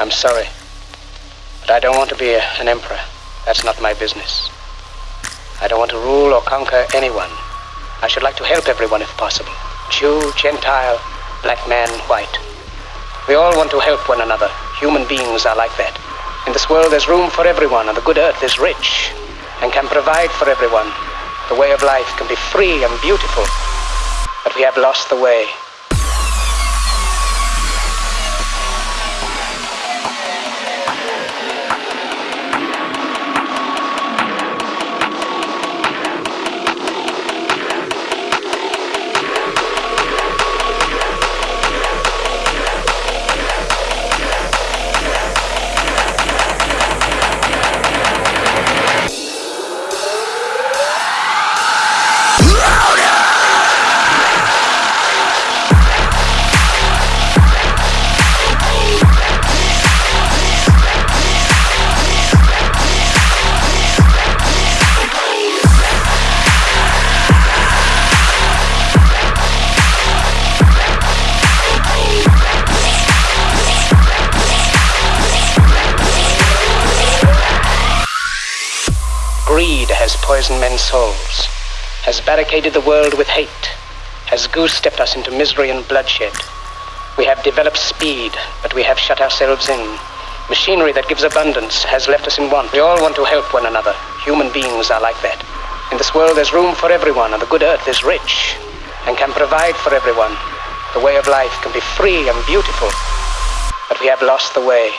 I'm sorry. But I don't want to be a, an emperor. That's not my business. I don't want to rule or conquer anyone. I should like to help everyone if possible. Jew, Gentile, black man, white. We all want to help one another. Human beings are like that. In this world, there's room for everyone, and the good earth is rich and can provide for everyone. The way of life can be free and beautiful, but we have lost the way. Greed has poisoned men's souls, has barricaded the world with hate, has goose-stepped us into misery and bloodshed. We have developed speed, but we have shut ourselves in. Machinery that gives abundance has left us in want. We all want to help one another. Human beings are like that. In this world, there's room for everyone, and the good earth is rich and can provide for everyone. The way of life can be free and beautiful, but we have lost the way.